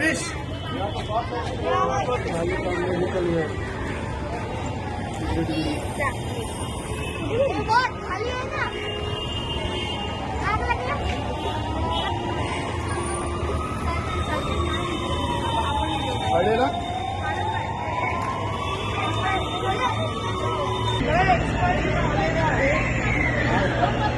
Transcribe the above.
फिनिश बहुत खाली है ना आग लगे अरे ना Thank you.